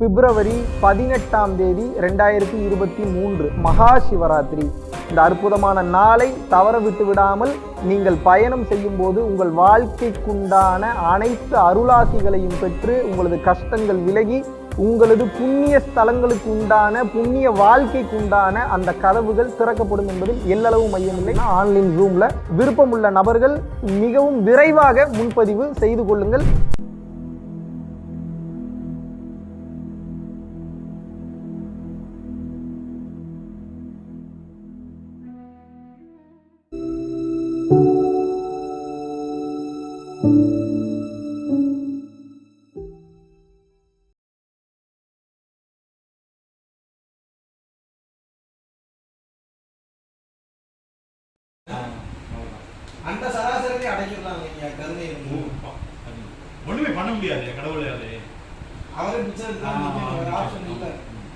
பிப்ரவரி பதினெட்டாம் தேதி ரெண்டாயிரத்தி இருபத்தி மூன்று மகா சிவராத்திரி. இந்த அற்புதமான நாளை தவற விட்டு விடாமல் நீங்கள் பயணம் செய்யும் போது உங்கள் வாழ்க்கைக்குண்டான அனைத்து அருளாசிகளையும் பெற்று உங்களது கஷ்டங்கள் விலகி உங்களது புண்ணிய ஸ்தலங்களுக்கு உண்டான புண்ணிய வாழ்க்கைக்கு உண்டான அந்த கதவுகள் திறக்கப்படும் என்பதில் எல்லளவு மையமில்லை ஆன்லைன் ரூமில் விருப்பமுள்ள நபர்கள் மிகவும் விரைவாக முன்பதிவு செய்து கொள்ளுங்கள். அந்த சராசரி அடைக்கலாம் நீங்க கருணை. ஒண்ணுமே பண்ண முடியாது கடவுளே அது அவரே பிச்சை ஆப்ஷன் இல்ல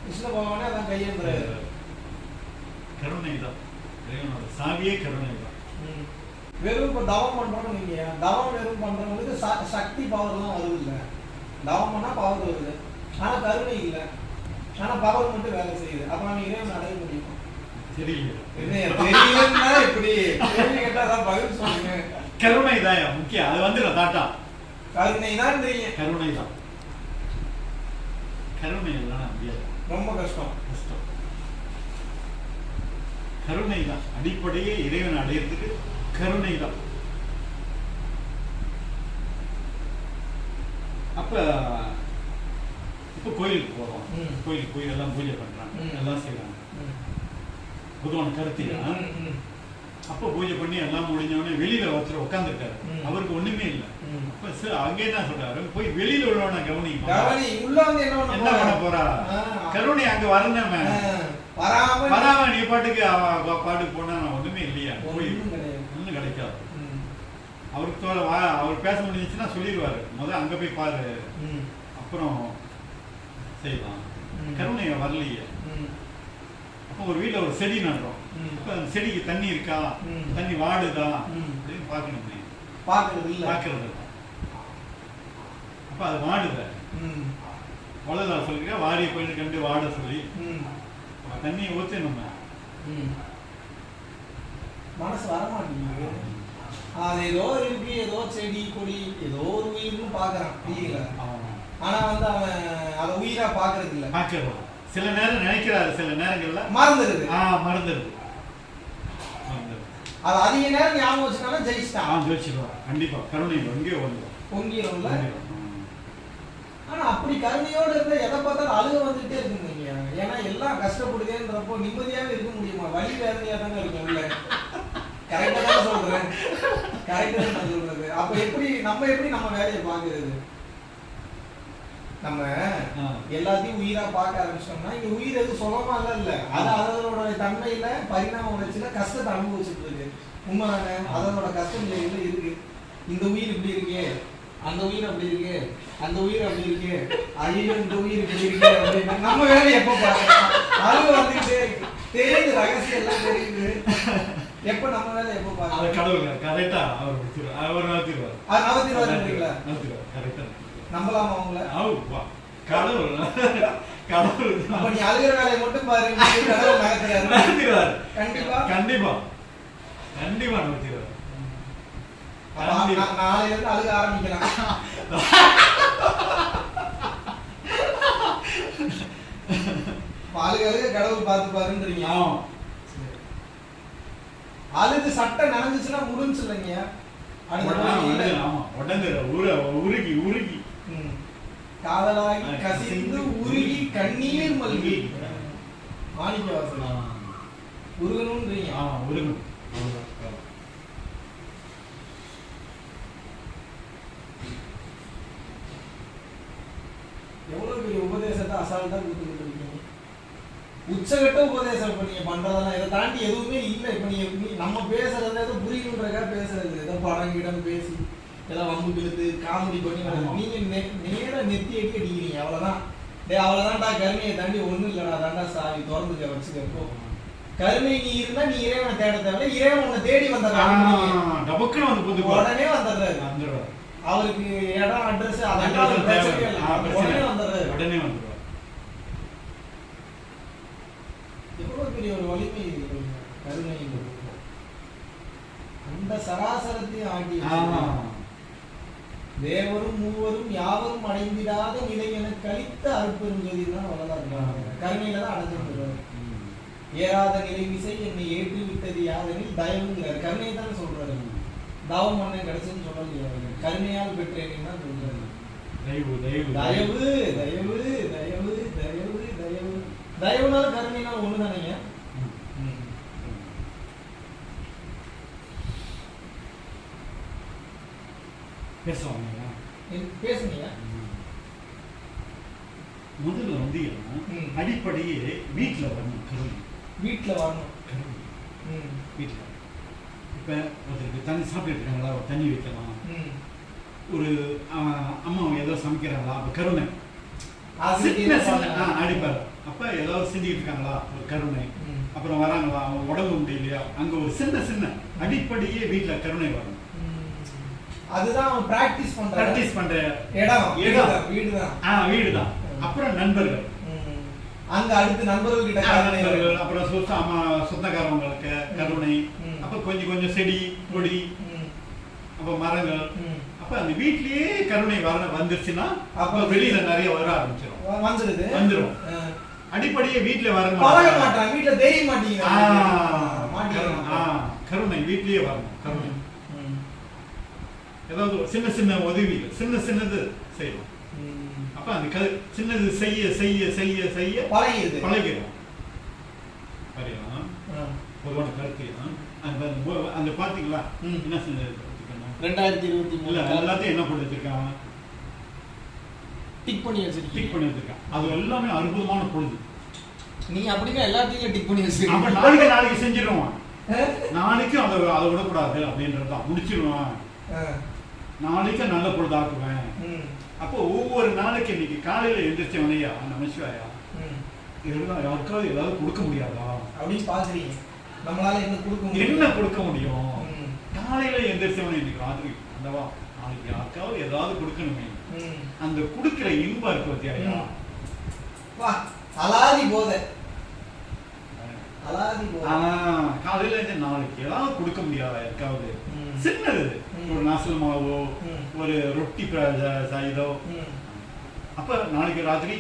கிருஷ்ண பகவானே அதான் கையேந்துறாரு கருணை தான் சாவியே கருணை தான். வெறும் இப்ப தவம் பண்றோம் நீங்க தவம் வெறும் பண்றவங்களுக்கு சக்தி பவர் தான் வருது இல்ல. தவம் பண்ணா பவர் வருது. ஆனா கருணை இல்ல. ஆனா பவர் மட்டும் வேலை செய்யுது. அப்ப நம்ம இறைவன் அடைய முடியும்? கருணை தான் முக்கியம். அது வந்து தாட்டா கருணை தான் கருணை தான் கருணை எல்லாம் முடியாது. ரொம்ப கஷ்டம். கஷ்டம். கருணை தான் அடிப்படையே இறைவன் அடையிறதுக்கு கருணை தான் அப்ப இப்ப கோயிலுக்கு போறோம். ம். கோயிலுக்கு போய் எல்லாம் பூஜை பண்றாங்க. எல்லாம் செய்றாங்க. ம். புதுவான கருத்தியா ம், ம், அப்ப பூஜை பண்ணி எல்லாம் முடிஞ்சவொடனே வெளியில ஒருத்தர் உட்காந்துருக்காரு. அவருக்கு ஒண்ணுமே இல்ல. அப்ப சார் அங்கே என்ன சொல்றாரு? போய் வெளியில உள்ளவன கவனி என்ன பண்ண போறா. கருணை அங்க வரணும். வராம நீ பாட்டுக்கு பாட்டுக்கு போனா ஒண்ணுமே இல்லையா? போய் ஒண்ணும் கிடைக்காது. அவருக்கு தோல வா அவர் பேச முடிஞ்சுச்சுன்னா சொல்லிடுவாரு. முத அங்க போய் பாரு. அப்புறம் செய்யலாம். கருணை வரலையே. ஒரு வீட்ல ஒரு செடி நடுறோம். ம். அப்ப அந்த செடிக்கு தண்ணி இருக்கா? ம். தண்ணி வாடுதா? ம். அப்படின்னு பார்க்கணுமே இல்ல. பார்க்கறது இல்ல. அப்ப அது வாடுத? ம், வளதா சொல்லிருக்க வாடிய போயிட்டு கண்டு வாட சொல்லி. தண்ணியை ஊத்து நம்ம. ம். மனசு வர மாட்டேங்குது அது ஏதோ இருக்கு ஏதோ செடி கொடி ஏதோ ஒரு உயிர்னு பாக்குறான் இல்லைங்களா ஆனா வந்து அவன் அதை உயிரா பாக்குறது இல்ல. பார்க்கறது சில நேரம் நினைக்கிறாரு சில நேரங்கள்ல. மறந்துடுது. ஆ மறந்துடுது. அது அதிக நேரம் ஞாபகம் வச்சுனாலும் ஜெயிச்சிட்டான் ஆ ஜோதிச்சிருவார் கண்டிப்பா. கருணை எங்கேயோ வந்துடும் பொங்கிடும்ல ஆனா அப்படி கருணையோட இருந்தா எதை பார்த்தாலும் அழுக வந்துட்டே இருக்குங்க. ஏன்னா எல்லாம் கஷ்டப்படுதேன்றப்போ நிம்மதியாவே இருக்க முடியுமா? வலி வேதனையா தானே இருக்கும் உள்ள கரெக்டா தான் சொல்றேன். கரெக்டா தான் சொல்றது. அப்ப எப்படி நம்ம எப்படி நம்ம வேலையை பாக்குறது நம்ம எல்லாத்தையும் உயிரா பார்க்க ஆரம்பிச்சிட்டோம்னா இங்க உயிர் எதுவும் சுலமா இல்ல இல்ல. அது அதனோட தன்மையில பரிணாம வளர்ச்சியில கஷ்டத்தை அனுபவிச்சுட்டு இருக்கு. உண்மைதானே? அதனோட கஷ்ட நிலையில இருக்கு? இந்த உயிர் இப்படி இருக்கே. அந்த உயிர் அப்படி இருக்கு. அந்த உயிர் அப்படி இருக்கு. ஐயோ இந்த உயிர் இப்படி இருக்கு அப்படின்னு நம்ம வேலை எப்ப பார்க்கலாம்? அது வந்துகிட்டே இருக்கு தெரியுது ரகசியம் எல்லாம் தெரியுது. எப்ப நம்ம வேலை எப்ப பார்க்கலாம்? கடவுள் கரெக்டா அவர் அவர் நவத்தி வருங்களா நகர்த்திடுவார் கரெக்டா. நம்பலாமா அவங்கள வா. கடவுள். கடவுள். அப்ப நீ அழுகிற வேலையை மட்டும் பாரு. கடவுள் கண்டிப்பா. கண்டிப்பா. கண்டிப்பா நகர்த்திடுவார். அப்ப நா- நாளையில இருந்து அழுக ஆரம்பிக்கலாம். அழுக அழுக கடவுள் பார்த்து பாருன்றீங்க. ஆமா. அழுது சட்டை நனைஞ்சுச்சுன்னா முடிஞ்சு இல்லைங்க அடுத்த ஆமா. ஆமா உரு உருகி உருகி. காதலாகி கசிந்து உருகி கண்ணீர் மல்கி. மாணிக்க வாசல் உருகணும்ன்றீங்க ஆமா அவ்வளவுதான். எவ்வளவு பெரிய உபதேசத்தை அசால்ட்டா கொடுத்துக்கிட்டு இருக்கீங்க உச்சகட்ட உபதேசம் இப்ப பண்றதெல்லாம் இதை தாண்டி எதுவுமே இல்ல. இப்ப நீங்க நீ- நம்ம பேசுறது ஏதோ புரியணுன்றக்கா பேசுறது. ஏதோ படம் கிடம் பேசி. எல்லாம் வம்பு கிழத்து காமெடி பண்ணி நீங்க நேர நெத்தி எட்டி அடிக்கிறீங்க அவ்வளவுதான். டே அவ்வளவுதான்டா கருமையை தாண்டி ஒண்ணும் இல்லடா தாண்டா சாவி திறந்து வச்சுக்க போ. கருமை நீ இருந்தா நீ இறைவனை தேட தேவை இறைவன் உன்னை தேடி வந்தாரு உடனே வந்துடுறாரு. வந்துடுறாரு அவருக்கு இடம் அட்ரஸ் அதெல்லாம் உடனே வந்துடுறாரு. உடனே வந்துடுறாரு எவ்வளவு பெரிய ஒரு வலிமை கருணை அந்த சராசரத்தையும் ஆட்டி தேவரும் மூவரும் யாவரும் அடைந்திடாத நிலை என கழித்த அற்பெரும் ஜோதி தான் வரலாறு கருணையில தான் அடைஞ்சிருக்கிறார். ஏறாத நிலை விசை என்னை ஏற்றி விட்டது யாதெனில் தயவுங்கிறார். கருணை தான் சொல்றாரு தவம் பண்ண கிடைச்சுன்னு சொல்லலையா கருணையால் பெற்றேன் தான் சொல்றாரு. தயவு தயவு. தயவு தயவு தயவு தயவு தயவு. தயவுனால கருணைனால ஒண்ணு தானேங்க பேசுவாங்க பேசுனீங்க முதல்ல வந்து. அடிப்படையே வீட்டுல வரணும் கருணை வீட்டுல வரணும். வீட்டுல இப்ப ஒருத்தருக்கு தண்ணி சாப்பிட்டு இருக்காங்களா? ஒரு தண்ணி வைக்கலாம். ஒரு அம்மா ஏதோ சமைக்கிறாங்களா? அப்ப கருணை. அடிப்பார் அப்ப ஏதாவது செஞ்சுட்டு இருக்காங்களா? ஒரு கருணை. அப்புறம் வராங்களா? அவங்க உடம்பு முடியலையா? அங்க ஒரு சின்ன சின்ன அடிப்படையே வீட்டுல கருணை வரணும். அதுதான் அவன் பிராக்டிஸ் பண்ற பிராக்டிஸ் பண்ற இடம். இடம். வீடுதான் வீடுதான் ஆஹ் வீடுதான். அப்புறம் நண்பர்கள். ம். அங்க அடுத்து நண்பர்கள் கிட்ட நண்பர்கள். அப்புறம் சொந்த அம்மா சொந்தக்காரவங்களுக்கு கருணை. அப்ப கொஞ்சம் கொஞ்சம் செடி கொடி. அப்ப மரங்கள். அப்ப அந்த வீட்லயே கருணை வர வந்துருச்சுன்னா அப்ப வெளியில நிறைய வர ஆரம்பிச்சிடும் வந்துடுது வந்துரும். ஆ. அடிப்படையே வீட்ல வர பழக மாட்டான் வீட்டுல தெரிய. ஆஹ் கருணை. வீட்லயே வரணும். கருணை. ஏதாவது ஒரு சின்ன சின்ன உதவிகள் சின்ன சின்னது செய்யணும். அப்ப அந்த க- சின்னது செய்ய செய்ய செய்ய செய்ய பழகிடுது பழகிடும் ஆ. பொதுவான கருத்து தான். அந்த அந்த- பாத்தீங்களா. என்ன செஞ்சது? ரெண்டாயிரத்தி இருபத்தி மூணு எல்லாத்தையும் என்ன பண்ணி வச்சிருக்காங்க டிக் பண்ணி டிக் வச்சிருக்கீங்க பண்ணி வச்சிருக்காங்க அது எல்லாமே அற்புதமான பொழுது நீ அப்படின்னா எல்லாத்தையும் டிக் பண்ணி அப்ப வச்சிருக்கீங்க நாளைக்கு நாளைக்கு செஞ்சிருவான் ஆ? நாளைக்கு அதை அதை விடக்கூடாது அப்படின்றதுதான் முடிச்சிருவான். நாளைக்கு நல்ல பொழுது ஆக்குவேன். ம், அப்போ ஒவ்வொரு நாளைக்கு இன்னைக்கு காலையில எந்திரிச்சவனையா நமசிவாயா ம். இதெல்லாம் யாருக்காவது ஏதாவது கொடுக்க முடியாதா? அப்படின்னு பாக்குறீங்க. நம்மளால என்ன கொடுக்க என்ன கொடுக்க முடியும்? காலையில எந்திரிச்சவனை இன்னைக்கு ராத்திரி அந்தவா நாளைக்கு யாருக்காவது ஏதாவது கொடுக்கணுமே. அந்த கொடுக்கிற இன்பம் இருக்கு பத்தியா அலாதி போதை. காலையில இருந்து நாளைக்கு ஏதாவது கொடுக்க முடியாதா யாருக்காவது. சின்னது. ஒரு நாசல் மாவோ. ஒரு ரொட்டி இதோ அப்ப நாளைக்கு ராத்திரி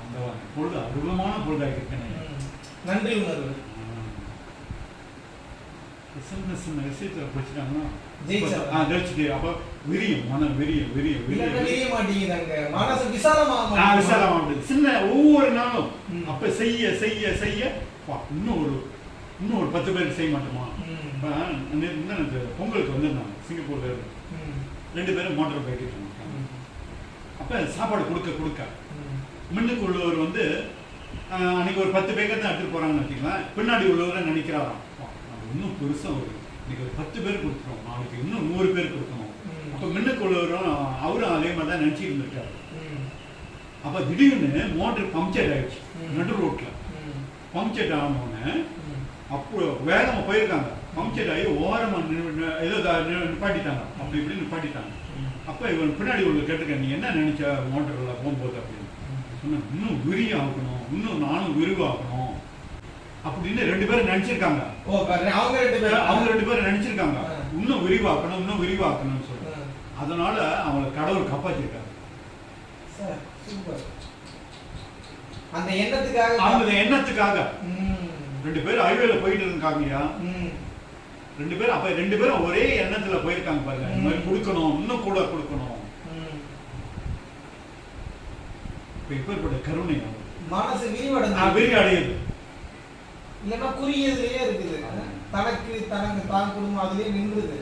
அந்த பொழுது அருவமான பொழுதாக இருக்கேன். நன்றி உணர்வு சின்ன சின்ன விஷயத்துல பிடிச்சிட்டாங்கன்னா ஜெயிச்சுட்டு அப்ப விரியும் மனம் விரியும் விரியும் தெரிய மாட்டேங்குதாங்க மனசு விசாலமாக. விசாலமாகுது. சின்ன ஒவ்வொரு நாளும். அப்ப செய்ய செய்ய செய்ய இன்னும் ஒரு இன்னும் ஒரு பத்து பேருக்கு செய்ய மாட்டோமா. இப்ப முந்தானத்து பொங்கலுக்கு வந்திருந்தாங்க சிங்கப்பூர்ல. ரெண்டு பேரும் மோட்டர் இருக்காங்க ம். அப்ப சாப்பாடு கொடுக்க கொடுக்க. முன்னுக்கு உள்ளவர் வந்து அன்னைக்கு ஒரு பத்து பேக்கெட் தான் எடுத்துட்டு போறாங்கன்னு வச்சுக்கலாம் பின்னாடி உள்ளவரை நினைக்கிறாராம் "அப்பா, நம்ம இன்னும் பெருசா ஒரு இன்னைக்கு ஒரு பத்து பேர் கொடுத்துருவோம் நாளைக்கு இன்னும் நூறு பேர் கொடுக்கணும். அப்ப முன்னுக்கு உள்ளவரும் அவரும் அதே மாதிரி தான் நினைச்சிட்டு இருந்திருக்காரு. அப்ப திடீர்னு மோட்டர் பம்ப்செட் ஆயிடுச்சு. நடு ரோட்ல. பம்ப்செட் ஆனவுடனே ம். அப்போ வேகமா போயிருக்காங்க. பம்ப்செட் ஆகி ஓரமா நின்னு- நின்னு- ஏதோ நிப்பாட்டிட்டாங்க. அப்படி இப்படி நிப்பாட்டிட்டாங்க. ம். அப்ப இவன் பின்னாடி உள்ள கேட்டுக்க நீ என்ன நினைச்ச மோட்டர்ல போகும்போது? அப்படின்னு. சொன்னேன் இன்னும் விரிவு ஆகணும் இன்னும் நானும் விரிவாக்கணும் அப்படின்னு ரெண்டு பேரும் நினைச்சிருக்காங்க. அவங்க ரெண்டு பேரும். அவங்க ரெண்டு பேரும் நினைச்சிருக்காங்க. இன்னும் விரிவாக்கணும் இன்னும் விரிவாக்கணும்னு சொல்லி. ஆ. அதனால அவங்கள கடவுள் காப்பாத்திருக்காரு. சார், சூப்பர் அந்த எண்ணத்துக்காக அவங்க எண்ணத்துக்காக. ரெண்டு பேரும் ஹைவேல போயிட்டு இருக்காங்கய்யா ம். ரெண்டு பேரும் அப்ப ரெண்டு பேரும் ஒரே எண்ணத்துல போயிருக்காங்க பாருங்க இந்த மாதிரி. கொடுக்கணும் இன்னும் கூட கொடுக்கணும். இப்ப இப்பேற்பட்ட கருணை. மனசு ஆ, விரிவடைஞ்சு விரி அடையுது இல்லைன்னா குறியதுலயே இருக்குது தனக்கு தனக்கு தான் குடும்பம் அதுலயே நின்றுது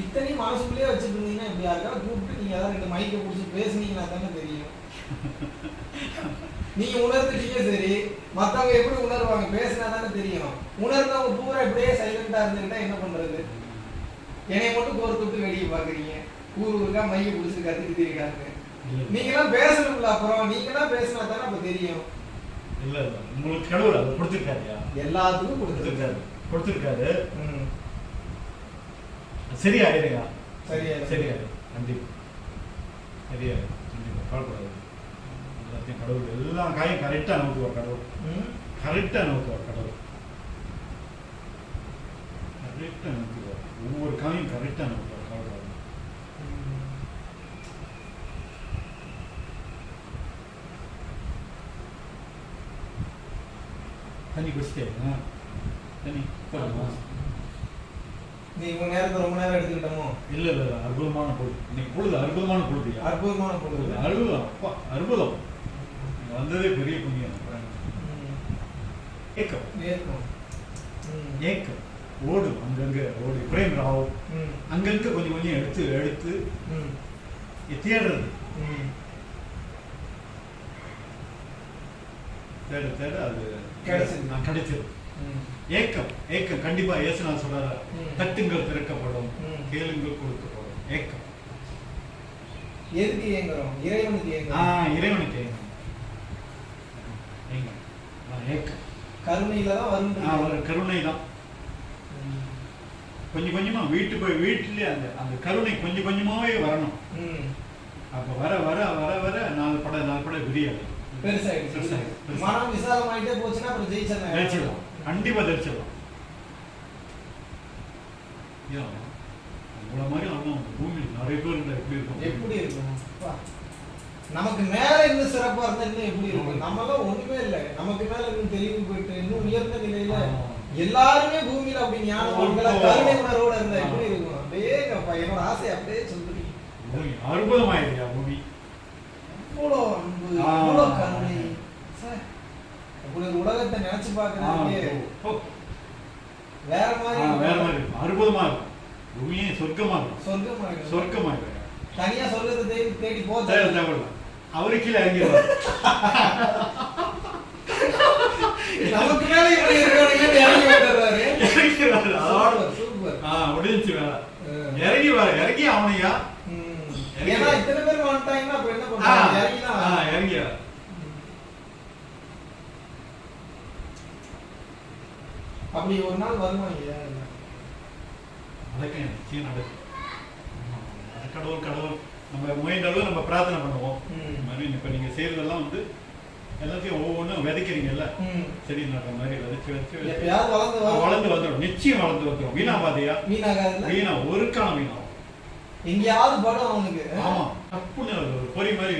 இத்தனையும் மனசுக்குள்ளேயே வச்சுட்டு இருந்தீங்கன்னா இப்படி யாருக்காவது கூப்பிட்டு நீங்க ஏதாவது ரெண்டு மைக்கை பிடிச்சி பேசுனீங்கன்னா தானே தெரியும். நீங்க உணர்ந்துட்டீங்க சரி மத்தவங்க எப்படி உணர்வாங்க பேசினா தானே தெரியும். உணர்ந்தவங்க பூரா இப்படியே சைலண்டா இருந்துக்கிட்டா என்ன பண்றது? என்னைய மட்டும் கோர் தொட்டு வேடிக்கை பாக்குறீங்க. ஊர் ஊருக்கா மைய பிடிச்சி கத்திட்டு இருக்காங்க. நீங்க எல்லாம் பேசணும்ல அப்புறம். நீங்க எல்லாம் பேசினா தானே அப்ப தெரியும். இல்ல இல்ல. உங்களுக்கு கடவுள் அதை கொடுத்துருக்காருயா? எல்லாத்துக்கும் கொடுத்துருக்காரு. கொடுத்துருக்காரு. கொடுத்துருக்காரு ம். சரியாயிருயா சரியாயிரும். சரியாயிரும் கண்டிப்பா சரியாயிரும் கண்டிப்பா கவலைப்படாது எல்லாத்தையும் கடவுள் எல்லா காயும் கரெக்டாக நோக்குவார் கடவுள் ம். கரெக்டாக நோக்குவார் கடவுள் கரெக்டாக நோக்குவார் ஒவ்வொரு காயும் கரெக்டாக நோக்குவார் கவலைப்படாது தண்ணி குடிச்சிட்டே தண்ணி போதுமா? நீ உங்க நேரத்தை ரொம்ப நேரம் எடுத்துக்கிட்டோமோ இல்ல இல்ல அற்புதமான பொழுது இன்னைக்கு பொழுது அற்புதமான பொழுது. அற்புதமான பொழுது அற்புதம் அப்பா அற்புதம் வந்ததே பெரிய புண்ணியம். ஏக்கம் நேர்க்கும். ம். ஏக்கம் ஓடும் அங்கங்க ஓடு பிரேம் ராவ். அங்கங்க கொஞ்சம் கொஞ்சம் எடுத்து எடுத்து. தேடுறது. தேட தேட அது கிடைச்சது. நான் கிடைச்சது. ஏக்கம் ஏக்கம். கண்டிப்பா இயேசுநாதர் சொல்றாரு. தட்டுங்கள் திறக்கப்படும். கேளுங்கள் கொடுக்கப்படும். ஏக்கம். எதுக்கு ஏங்குறோம்? இறைவனுக்கு ஆ ஏங்குறோம். இறைவனுக்கு ஏக்கம் ஆ, ஏக்கம். கருணையில தான் வரும். கருணை தான். கொஞ்சம் கொஞ்சமா வீட்டு போய் வீட்டிலே அந்த அந்த கருணை கொஞ்சம் கொஞ்சமாவே வரணும். அப்ப வர வர வர வர நாலு படம் நாலு படம் விரியாது. பெருசாயிடுச்சு. மனம் விசாலமாயிட்டே போச்சுன்னா அப்புறம் ஜெயிச்சிடலாம். தெரிச்சிடலாம் கண்டிப்பா தெரிச்சிடலாம் ஏன் உங்களை மாதிரி ஆகணும் பூமியில் நிறைய பேர் இருந்தா எப்படி இருக்கும்? எப்படி இருக்கும். நமக்கு மேல இன்னும் சிறப்பா இருந்தா இன்னும் எப்படி இருக்கும்? நம்ம தான் ஒண்ணுமே இல்லை. நமக்கு மேல இன்னும் தெளிவு போயிட்டு இன்னும் உயர்ந்த நிலையில. எல்லாருமே பூமியில அப்படி ஓ. கருணை உணர்வோட இருந்தா எப்படி இருக்கும்? அப்படியே அப்பா என்னோட ஆசை அப்படியே சொல்றீங்க. அற்புதமாயிருக்கா பூமி. இவ்வளோ கருணை ஒரு உலகத்தை நினைச்சு ஓ, வேற மாதிரி வேற மாதிரி அற்புதமா இருக்கும் பூமியே சொர்க்கமா இருக்கும் சொர்க்கமா சொர்க்கமா இருக்கும் தனியா சொல்றது தேடி தேடி தேவை தேவையில்ல அவரு கீழே இறங்கிடுவார். நமக்கு மேல இப்படி இருக்கவனுங்க இறங்கி வந்துடுறாரு இறங்கிடுவாரு. சூப்பர் ஆ முடிஞ்சுச்சு வேலை. ஆ. இறங்கி வர இறங்கி அவனையா? ஏன்னா. இத்தனை பேர் வந்துட்டாங்கன்னா அப்ப என்ன ஆ, பண்றாங்க இறங்கிதான் ஆ, இறங்கி வர அப்படி ஒரு நாள் நடக்கும் நிச்சயம் நடக்கும். அது கடவுள் கடவுள். நம்ம முயன்ற அளவு நம்ம பிரார்த்தனை பண்ணுவோம். இப்ப நீங்க செய்யறதெல்லாம் வந்து எல்லாத்தையும் ஒவ்வொன்றும் விதைக்கிறீங்கல்ல. செடி நடுற மாதிரி விதைச்சு விதைச்சு வளர்ந்து வரும். வந்துடும் நிச்சயம் வளர்ந்து வந்துடும் வீணா பாதையா வீணாகாதுல்ல? வீணா ஒரு காலம் வீணாகும். எங்கேயாவது படம் அவனுக்கு ஆமா தப்புன்னு ஒரு பொறி மாதிரி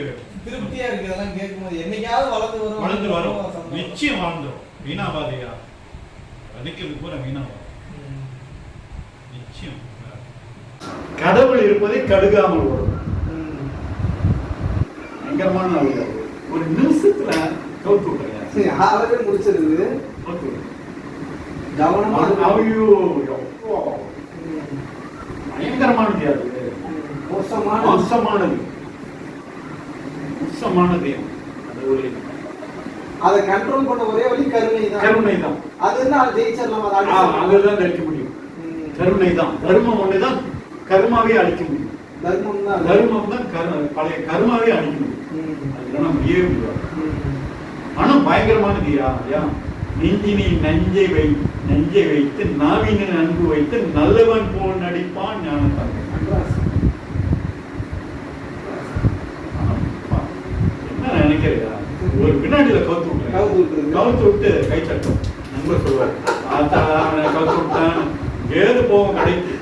திருப்தியா இருக்கு இதெல்லாம் கேட்கும்போது என்னைக்காவது வளர்ந்து வரும் வளர்ந்து வரும். நிச்சயம் வளர்ந்துடும் வீணா பாதையா விதைக்கிறது பூரா வீணா வரும் ம். நிச்சயம் கடவுள் இருப்பதை கடுகாமல் வரும். பயங்கரமான ஆளு அது. ஒரு நிமிஷத்துல கவுத்து விட்டுறேன் சரி, ஆளவே முடிச்சிருது. கவனமா அது- இருக்கணும். ஐயோ, எவ்வளோ ம். பயங்கரமானது அது மோசமான மோசமானது. மோசமானது அது கண்ட்ரோல் பண்ண ஒரே வழி கருணை தான் கருணை தான் அது என்ன அது ஜெயிச்சிடலாம். அதுதான் அழிக்க முடியும். கருணை தான் தர்மம் ஒண்ணுதான் கர்மாவே அழிக்க முடியும். தர்மம் தான். தர்மம் தான் பழைய கர்மாவே அழிக்க முடியும். ம். அதுதான் முடியவே முடியாது ம். ஆனா பயங்கரமானது யா யா. நெஞ்சினை நஞ்சை வை நெஞ்சை வைத்து நாவினின் அன்பு வைத்து நல்லவன் போல் நடிப்பான் ஞானத்தான் என்ன நினைக்கிறியா ஒரு பின்னாடியில கவுத்து விட்டுறேன் கவுத்து விட்டு கை தட்டும் நண்பர் சொல்லுவார் அவனை கவுத்து விட்டான். ஏது போவோம் கடைக்கு?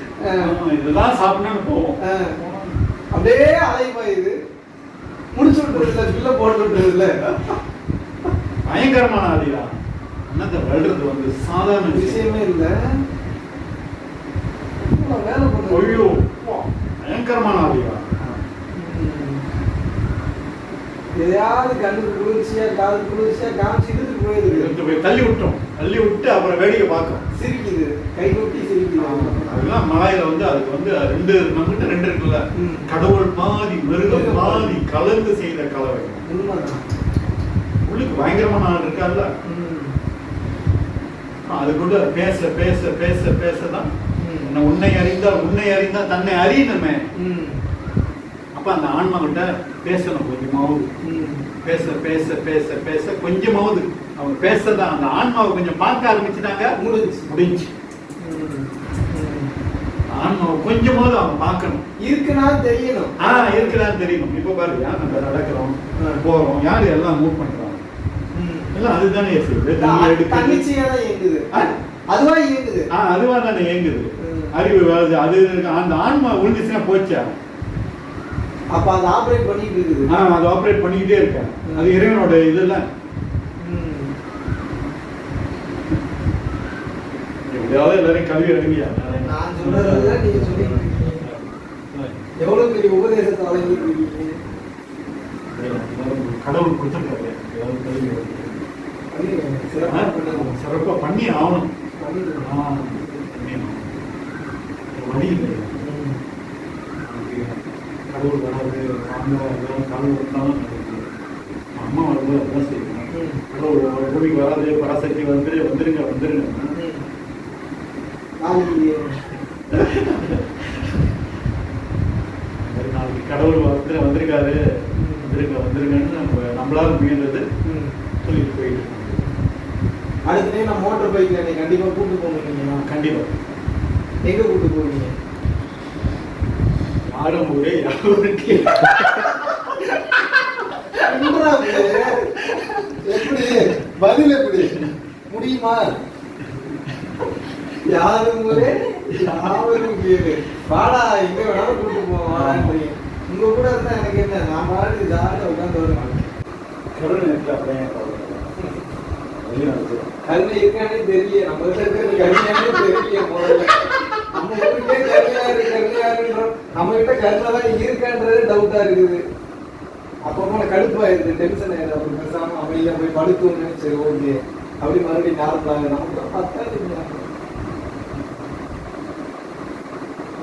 இதெல்லாம் சாப்பிடணும்னு போவோம். அப்படியே அலைப்பாயுது முடிச்சு விட்டுறதுல பில்ல போட்டு விட்டுறதுல பயங்கரமான ஆதியா அண்ணத்தை வளர்றது வந்து? சாதாரண விஷயம். இல்ல. வேலை அப்பா, பயங்கரமான ஆதியா எதையாவது கண்ணுக்கு குளிர்ச்சியா காது குளிர்ச்சியா காமிச்சு போயிடுது. எடுத்து போய் தள்ளி விட்டோம். தள்ளி விட்டு அப்புறம் வேடிக்கை பார்க்கும் சிரிக்குது. கை கொட்டி சிரிக்குது. அதெல்லாம் மலாயில வந்து அதுக்கு வந்து ரெண்டு நம்மகிட்ட ரெண்டு இருக்குல்ல. கடவுள் பாதி மிருகம் பாதி கலந்து செய்த கலவை. உள்ளுக்கு பயங்கரமான ஆள் இருக்கார்ல. ம். அது கொண்டு பேச பேச பேச பேச தான் உன்னை அறிந்தால் உன்னை அறிந்தால் தன்னை அறியணுமே. அப்ப அந்த ஆன்மா கிட்ட பேசணும் கொஞ்சமாவது. பேச பேச பேச பேச கொஞ்சமாவது. அவங்க பேசதான் அந்த ஆன்மாவை கொஞ்சம் பார்க்க ஆரம்பிச்சுட்டாங்க. முடிஞ்சு ம். ம். ஆன்மாவை கொஞ்சமாவது அவன் பார்க்கணும். இருக்குன்னா தெரியணும். ஆ இருக்குதான்னு தெரியணும். இப்போ பாரு யார் நம்ம நடக்கிறோம்? போறோம். யார் எல்லாம் மூவ் பண்றாங்க? ம். எல்லாம் அதுதானே இயங்குது? அதுவா இயங்குது. ஆ அதுவா தானே இயங்குது. அறிவு அது அந்த ஆன்மா விழுந்துச்சுன்னா போச்சா? அப்ப அது ஆபரேட் பண்ணிட்டு இருக்குது. ஆ அது ஆப்ரேட் பண்ணிக்கிட்டே இருக்கேன் அது இறைவனோட இதெல்லாம் ம். எப்படியாவது எல்லாரும் கல்வி அறிவியா நான் சொல்றதுதான் நீங்க இருக்கீங்க எவ்வளவு பெரிய உபதேசத்தை வழங்கிட்டு கடவுள் கொடுத்துருக்காரு. ஏதாவது கல்வி அறிவு. பண்ணிருக்கேன். சிறப்பா பண்ணிருக்கேன். சிறப்பா பண்ணி ஆகணும். வழி இல்லை கடவுள் வராது அம்மா வராது கடவுள் நடக்குது. அம்மா வரும்போது அதான் செய்யணும். கடவுள் பூமிக்கு வராது பராசக்தி வந்துரு வந்துருங்க வந்துருங்க. நாளைக்கு கடவுள் வந்து வந்திருக்காரு வந்துருங்க வந்துருங்கன்னு நம்ம நம்மளால முயன்றது. சொல்லிட்டு போயிட்டு. அடுத்த நான் மோட்டர் பைக்ல என்னை கண்டிப்பா கூட்டு போகணும் கண்டிப்பா எங்க கூட்டு போவீங்க யாரும் என்னடா இது? எப்படி? பதில் எப்படி? முடியுமா? யாரும் யாவரும் கேளு வாடா எங்க வேணாலும் கூட்டு போவான்றீங்க உங்க கூட இருந்தா எனக்கு என்ன? நான் பாட்டு ஜாலியா உட்காந்து வருவேன். கடவுள் நேரத்தில் அப்படியே கருணை இருக்கானே தெரியல. நம்ம கருணையானே தெரியல முதல்ல கருணை தான் இருக்கான்றது டவுட்டா இருக்குது. அப்பப்போ கடுப்பாயிருது டென்ஷன் ஆயிடுது அப்படி பேசாம அமைதியா போய் படுத்துவோங்க சரி ஓகே அப்படி மறுபடியும் நார்மலாக நமக்கு பத்தாது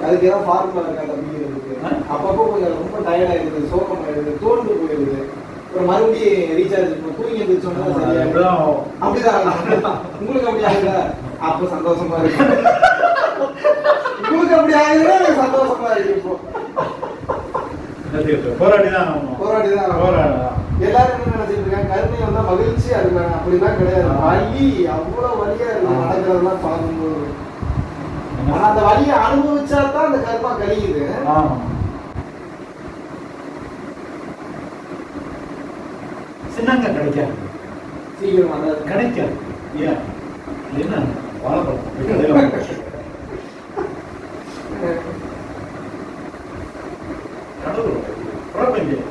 அதுக்கு ஏதாவது ஃபார்முலா இருக்கா தம்பிக்கிறதுக்கு ஆ? அப்பப்போ கொஞ்சம் ரொம்ப டயர்ட் ஆயிடுது சோகம் ஆயிடுது தோண்டு போயிடுது. அப்புறம் மறுபடியும் ரீசார்ஜ் பண்ண தூங்கி எழுந்திரிச்சோம்னா அப்படிதான் உங்களுக்கு அப்படி ஆகுதா? அப்ப சந்தோஷமா இருக்கு. உங்களுக்கு அப்படி ஆகுதுன்னா சந்தோஷமா இருக்கு இப்போ. போராடி தான் ஆகணும். போராடலாம். எல்லாரும் என்ன நினைச்சிட்டு இருக்காங்க? கருணை வந்தா மகிழ்ச்சி அது அப்படிலாம் கிடையாது. வலி அவ்வளவு வலியா இருக்கு. நடக்கிறதெல்லாம் பார்க்கும்போது. ஆனா அந்த வலியை அனுபவிச்சா தான் அந்த கர்மா கழியுது. சின்னங்க கிடைக்காது. சீக்கிரம் கிடைக்காது. ஏன்? என்ன? வாழைப்பழம் போய் கடையில வாங்க. கடவுள் பிரபஞ்சம்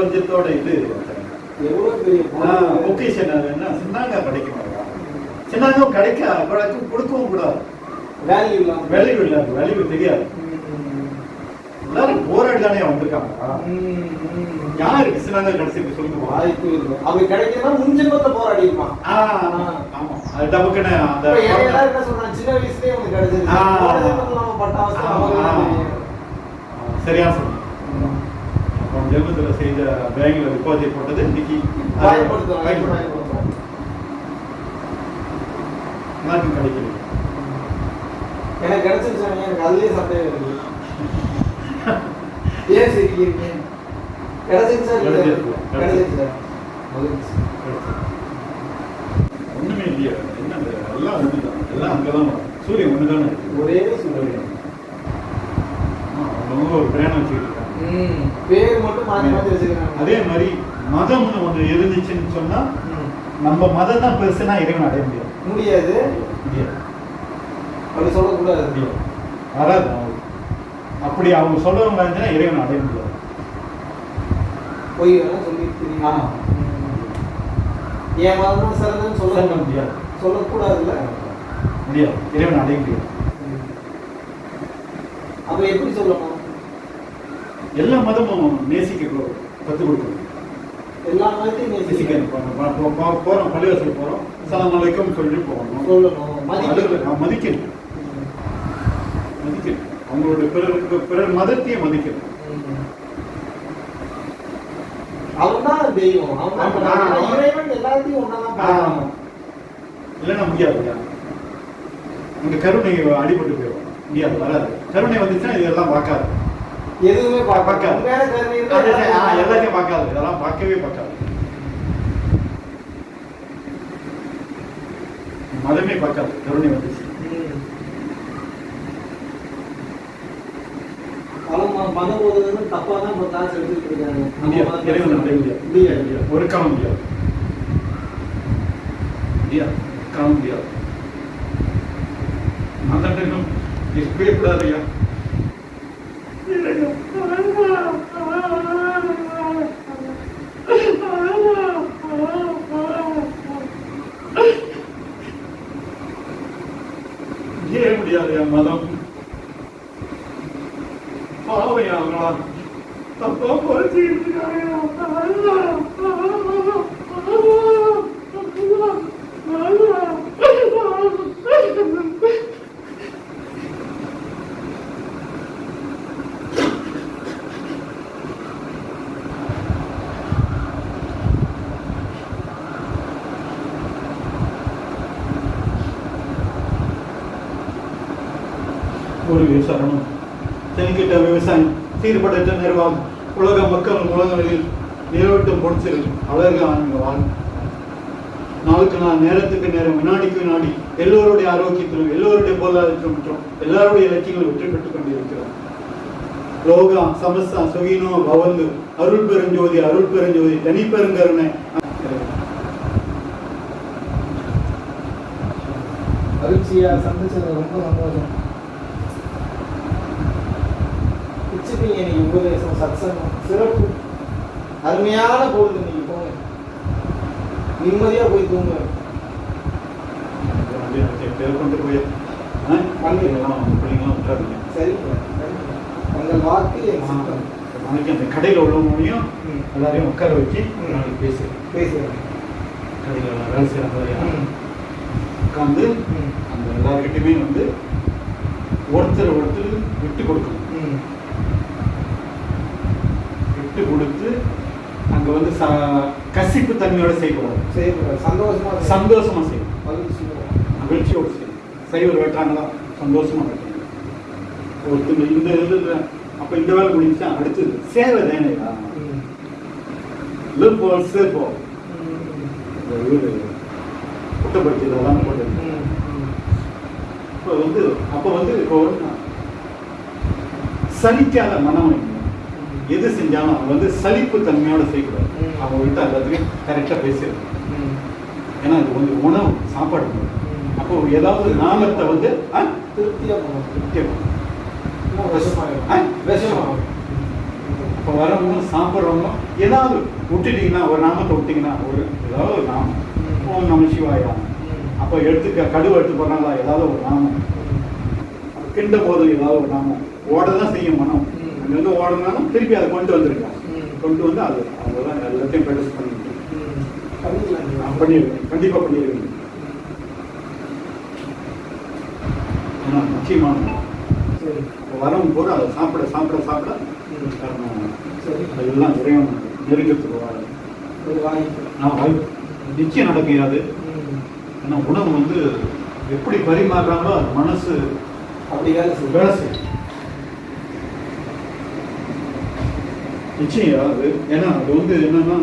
பிரபஞ்சத்தோட இது. பொக்கிஷன் என்ன சின்னாங்க கிடைக்க மாட்டா சின்னாங்கம் கிடைக்க கிடைக்கும் கொடுக்கவும் கூடாது. வேல்யூ இல்லாம. வேல்யூ இல்லை வேல்யூ தெரியாது. எல்லாரும் போராடி தானே வந்திருக்காங்க. யாருக்கு சின்னாங்க கிடைச்சிருக்கு சொல்லுங்க. வாய்ப்பு இல்லை. அப்படி கிடைக்கணும்னா முன் ஜென்மத்தை போராடி இருப்பான் ஆமா. அது டபுக்குன்னு அந்த என்ன சொல்றாங்க? சின்ன வயசுலயே தான் தெரியும். சரியா சொன்னீங்க. அப்போ ஜென்மத்தில் செய்த பேங்க்ல டிபாசிட் போட்டது இன்னைக்கு எல்லாருக்கும் கிடைக்கல எனக்கு கிடைச்சிருச்சு எனக்கு அதுலயே சந்தேகம் இருக்கு ஏன் இல்லையா? கிடைச்சிருக்கு. கிடைச்சிருச்சா மகிழ்ச்சி. ஒண்ணுமே இல்லையா என்ன? எல்லாம் ஒண்ணுதான் எல்லாம் அங்கதான் வரும். சூரியன் ஒண்ணுதானே இருக்கு. ஒரே ஆமா, அவங்கவங்க ஒரு பிரயாணம் வச்சுக்கிட்டு பேர் மட்டும் மாத்தி மாத்தி வச்சிருக்காங்க அதே மாதிரி மதம்னு ஒண்ணு இருந்துச்சுன்னு சொன்னா. நம்ம மதம் தான் பெருசுனா இறைவன் அடைய முடியாது. முடியாது. முடியாது. அப்படி சொல்லக்கூடாது. முடியாது. வராது. அப்படி அவங்க சொல்றவங்க இருந்துச்சுன்னா இறைவன் அடைய முடியாது. பொய் வேணா சொல்லி தெரியும்? ஆமா. என் மதம் தான் சிறந்தன்னு சொல்ல முடியாது. சொல்லக்கூடாதுல்ல? முடியாது. இறைவன் அடைய முடியாது. அப்ப எப்படி சொல்லணும்? எல்லா மதமும் நேசிக்க கற்றுக் கொடுக்கணும். எல்லா மதத்தையும் நேசிக்கணும். போகிறோம் பள்ளிவாசல் போகிறோம் சலாம் அலைக்கும் சொல்லிட்டு போகணும். சொல்லணும். மதிக்கணும். மதிக்கணும். மதிக்கணும். அவங்களோட பிறருக்கு பிறர் மதத்தையும் மதிக்கணும். அவன்தான் தெய்வம். ஆனா இறைவன் எல்லாத்தையும் ஒன்னாதான் இல்லைன்னா முடியாது உங்க கருணை அடிபட்டு போயிடும். முடியாது வராது. கருணை வந்துச்சுன்னா இதெல்லாம் பார்க்காது எதுவுமே பார்க்க பார்க்காது. எல்லாத்தையும் பார்க்காது. இதெல்லாம் பார்க்கவே பார்க்காது. மதமே பார்க்காது. கருணை வந்துச்சு. மதம் ஓதுறதுன்னு தப்பா தான் இப்போ காசு எடுத்துக்கிட்டு இருக்காங்க. முடியாது. ஒரு காலம் முடியாது முடியாது காலம் முடியாது மதம் இருக்கவே கூடாது ஐயா ஏன் முடியாது என் மதம் பாவையா அவங்களா தப்பா குறைச்சிக்கிட்டு இருக்காங்க ஒரு விசாரணம் தென்கிட்ட விவசாயம் சீர்படுத்த நிர்வாகம். உலக மக்கள் உலகங்களில் நிலவட்டும் பொடிச்சிரு அழகு ஆனங்க வாழ் நாளுக்கு நாள் நேரத்துக்கு நேரம் வினாடிக்கு வினாடி எல்லோருடைய ஆரோக்கியத்திலும் எல்லோருடைய பொருளாதாரத்திலும் மற்றும் எல்லாருடைய இலக்கியங்களும் வெற்றி பெற்றுக் கொண்டிருக்கிறோம் லோகா சமஸ்தா சுகினோ பவந்து அருள் பெருஞ்சோதி அருள் பெருஞ்சோதி தனி பெருங்கருணை மகிழ்ச்சியா சந்திச்சது ரொம்ப சந்தோஷம். பிச்சுப்பீங்க இன்னைக்கு உபதேசம் சத்சங்கம் சிறப்பு அருமையான பொழுது இன்னைக்கு போங்க நிம்மதியா போய் தூங்க சரிங்க. உங்கள் வாக்கு. நாளைக்கு அந்த கடையில் உள்ளவங்களையும். எல்லாரையும் உட்கார வச்சு. நாளைக்கு பேசு பேசுறேன் கடையில் வேலை செய்கிற ம். உட்காந்து. அந்த எல்லாருக்கிட்டையுமே வந்து ஒருத்தர் ஒருத்தர் விட்டு கொடுக்கணும் கொடுத்து அங்க வந்து ச கசிப்பு தன்மையோட செய்யக்கூடாது செய்யக்கூடாது. சந்தோஷமா செய்யணும். சந்தோஷமா செய்யணும் மகிழ்ச்சியோட. செய்யணும் சைவர் வெட்டுறாங்களா சந்தோஷமா வெட்டணும் ஒருத்தங்க இந்த இதுல அப்ப இந்த வேலை முடிஞ்சா அடுத்தது சேவை தானேடா ம். லிவ் ஃபார் சேவ் ம். இவரு குற்றப்படுத்தி இதெல்லாம் போட்டு. இப்போ வந்து அப்போ வந்து இப்போ வந்து சலிக்காத மனம். எது செஞ்சாலும் அவன் வந்து சலிப்பு தன்மையோட செய்யக்கூடாது. அவங்க கிட்ட எல்லாத்துக்கும் கரெக்டாக பேசிடணும். ம். ஏன்னா அது வந்து உணவு சாப்பாடு. அப்போ ஏதாவது நாமத்தை வந்து. அப்போ வரவங்க சாப்பிட்றவங்க ஏதாவது விட்டுட்டீங்கன்னா ஒரு நாமத்தை விட்டீங்கன்னா ஒரு ஏதாவது ஒரு நாமம். ஓம் நம சிவாயா. அப்போ எடுத்துக்க கடுவு எடுத்து போடுறாங்களா ஏதாவது ஒரு நாமம். கிண்ட போது ஏதாவது ஒரு நாமம். ஓட தான் செய்யும் மனம். ம். அங்கேருந்து ஓடனாலும் திருப்பி அதை கொண்டு வந்திருக்காங்க. கொண்டு வந்து அது அவ்வளோதான் எல்லாத்தையும் ப்ராக்டிஸ். நான் பண்ணிடுவேன் கண்டிப்பாக பண்ணிடுவேன் ஏன்னா முக்கியமானது சரி. வரவும் போது அதை சாப்பிட சாப்பிட சாப்பிட. அதெல்லாம் இறைவன் நெருங்கத்துக்கு வர. நான் வாய்ப்பு நிச்சயம் நடக்காது ம். ஏன்னா உணவு வந்து எப்படி பரிமாறுறாங்களோ அது மனசு அப்படி வேலை செய்யும். வேலை செய்யும் நிச்சயம் அது ஏன்னா அது வந்து என்னன்னா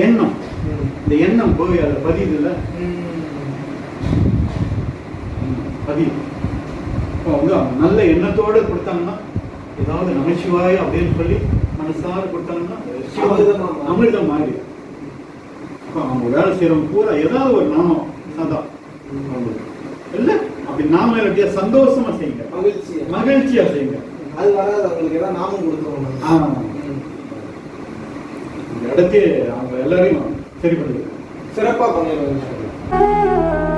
எண்ணம். இந்த எண்ணம் போய் அதை பதியுது இல்லை. பதியும் இப்போ வந்து நல்ல எண்ணத்தோடு கொடுத்தாங்கன்னா ஏதாவது நமச்சிவாய் அப்படின்னு சொல்லி மனசார கொடுத்தாங்கன்னா அமிர்தமா மாறி இப்போ அவங்க வேலை செய்கிறவங்க பூரா ஏதாவது ஒரு நாமம் சதா இல்லை அப்படி நாம இல்லாட்டியா சந்தோஷமா செய்யுங்க மகிழ்ச்சி. மகிழ்ச்சியா செய்யுங்க அது வராது அவங்களுக்கு ஏதாவது நாமம் கொடுத்துருவோம் ஆ. இந்த இடத்தையே அவங்க எல்லாரையும் சரி பண்ணுங்க சிறப்பா பண்ணிடுவாங்க